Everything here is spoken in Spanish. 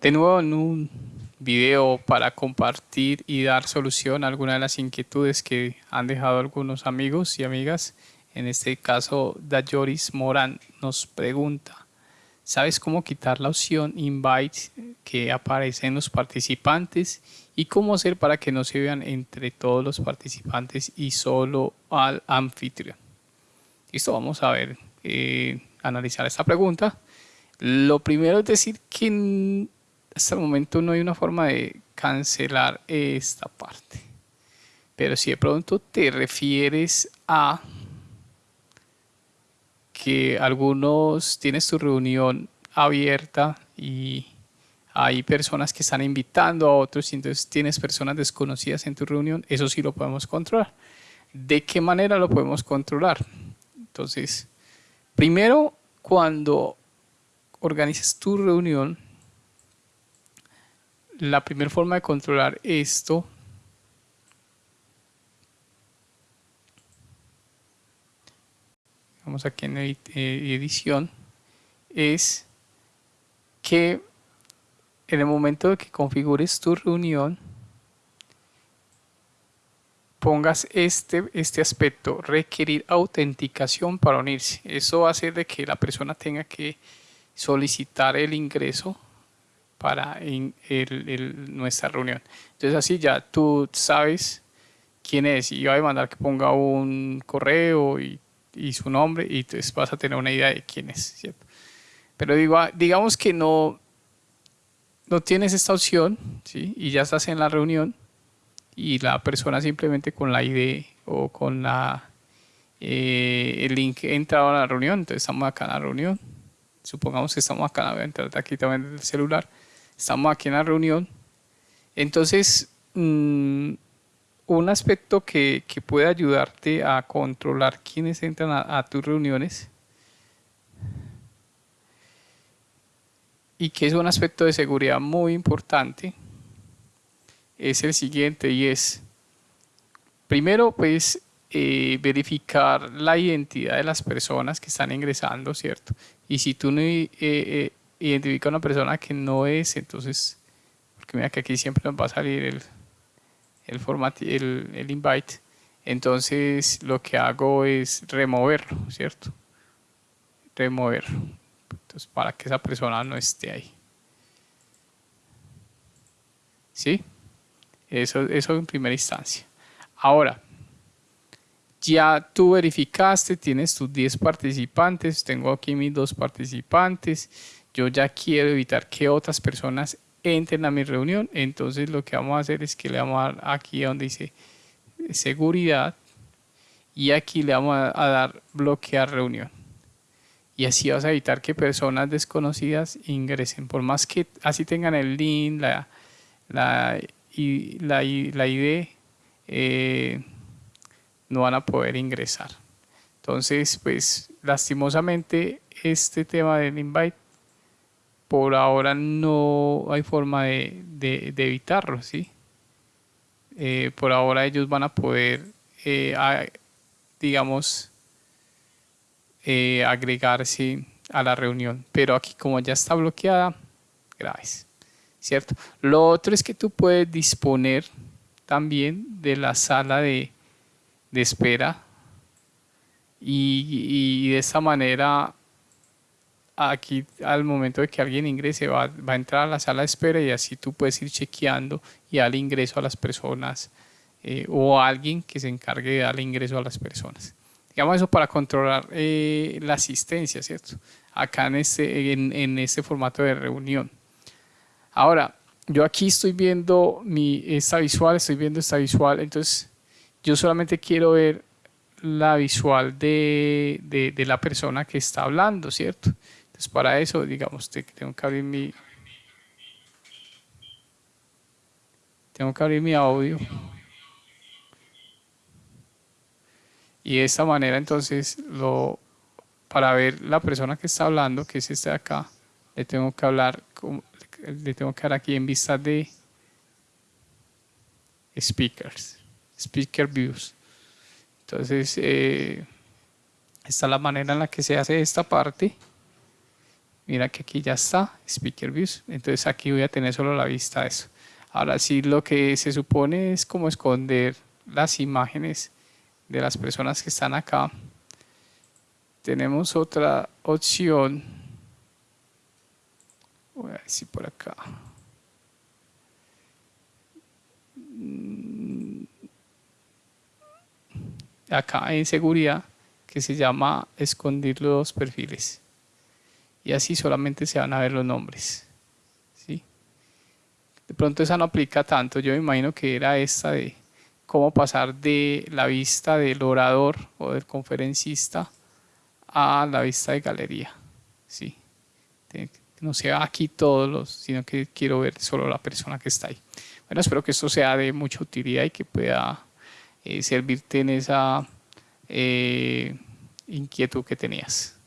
de nuevo en un video para compartir y dar solución a algunas de las inquietudes que han dejado algunos amigos y amigas. En este caso, Dayoris Morán nos pregunta, ¿sabes cómo quitar la opción Invite que aparece en los participantes y cómo hacer para que no se vean entre todos los participantes y solo al anfitrión? Listo, vamos a ver, eh, analizar esta pregunta. Lo primero es decir que hasta el momento no hay una forma de cancelar esta parte. Pero si de pronto te refieres a que algunos tienes tu reunión abierta y hay personas que están invitando a otros y entonces tienes personas desconocidas en tu reunión, eso sí lo podemos controlar. ¿De qué manera lo podemos controlar? Entonces, primero, cuando organices tu reunión, la primera forma de controlar esto vamos aquí en eh, edición es que en el momento de que configures tu reunión pongas este, este aspecto, requerir autenticación para unirse. Eso va a hacer de que la persona tenga que solicitar el ingreso para nuestra reunión. Entonces así ya tú sabes quién es y va a mandar que ponga un correo y, su nombre y entonces vas a tener una idea de quién es, ¿cierto? Pero ah, digamos que no, no tienes esta opción ¿sí? y ya estás en la reunión y la persona simplemente con la ID o con la, eh, el link entra a la reunión, entonces estamos acá en la reunión supongamos que estamos acá, voy a entrar aquí también el celular, estamos aquí en la reunión. Entonces, mm, un aspecto que, puede ayudarte a controlar quiénes entran a, tus reuniones y que es un aspecto de seguridad muy importante es el siguiente y es primero pues eh, verificar la identidad de las personas que están ingresando, ¿cierto? Y si tú no eh, eh, identificas a una persona que no es, entonces, porque mira que aquí siempre nos va a salir el, el, el, el invite, entonces lo que hago es removerlo, ¿cierto? Removerlo. Entonces, para que esa persona no esté ahí. ¿Sí? Eso, eso en primera instancia. Ahora, ya tú verificaste, tienes tus 10 participantes, tengo aquí mis dos participantes, yo ya quiero evitar que otras personas entren a mi reunión, entonces lo que vamos a hacer es que le vamos a dar aquí donde dice seguridad. Y aquí le vamos a, dar bloquear reunión. Y así vas a evitar que personas desconocidas ingresen, por más que así tengan el link, la, la, la, la ID, eh, no van a poder ingresar. Entonces, pues lastimosamente este tema del invite por ahora no hay forma de, evitarlo, ¿sí? Eh, por ahora ellos van a poder, eh, digamos, eh, agregarse a la reunión. Pero aquí como ya está bloqueada, graves, ¿cierto? Lo otro es que tú puedes disponer también de la sala de, de espera y, de esta manera aquí al momento de que alguien ingrese va, a entrar a la sala de espera y así tú puedes ir chequeando y darle ingreso a las personas eh, o a alguien que se encargue de darle ingreso a las personas. Digamos eso para controlar eh, la asistencia, ¿cierto? Acá en este, en, en este formato de reunión. Ahora, yo aquí estoy viendo mi, esta visual, estoy viendo esta visual, entonces yo solamente quiero ver la visual de, la persona que está hablando, ¿cierto? Entonces para eso, digamos, tengo que abrir mi... Tengo que abrir mi audio. Y de esta manera entonces, para ver la persona que está hablando, que es este de acá, le tengo que hablar, le tengo que dar aquí en vista de speakers. Speaker Views. Entonces, eh, esta es la manera en la que se hace esta parte. Mira que aquí ya está, Speaker Views. Entonces aquí voy a tener solo la vista de eso. Ahora sí, lo que se supone es como esconder las imágenes de las personas que están acá. Tenemos otra opción. Voy a decir por acá. Acá en seguridad que se llama esconder los perfiles y así solamente se van a ver los nombres. ¿sí? De pronto esa no aplica tanto, yo me imagino que era esta de cómo pasar de la vista del orador o del conferencista a la vista de galería. ¿sí? no sea aquí todos los, sino que quiero ver solo la persona que está ahí. Bueno, espero que esto sea de mucha utilidad y que pueda eh, servirte en esa eh, inquietud que tenías.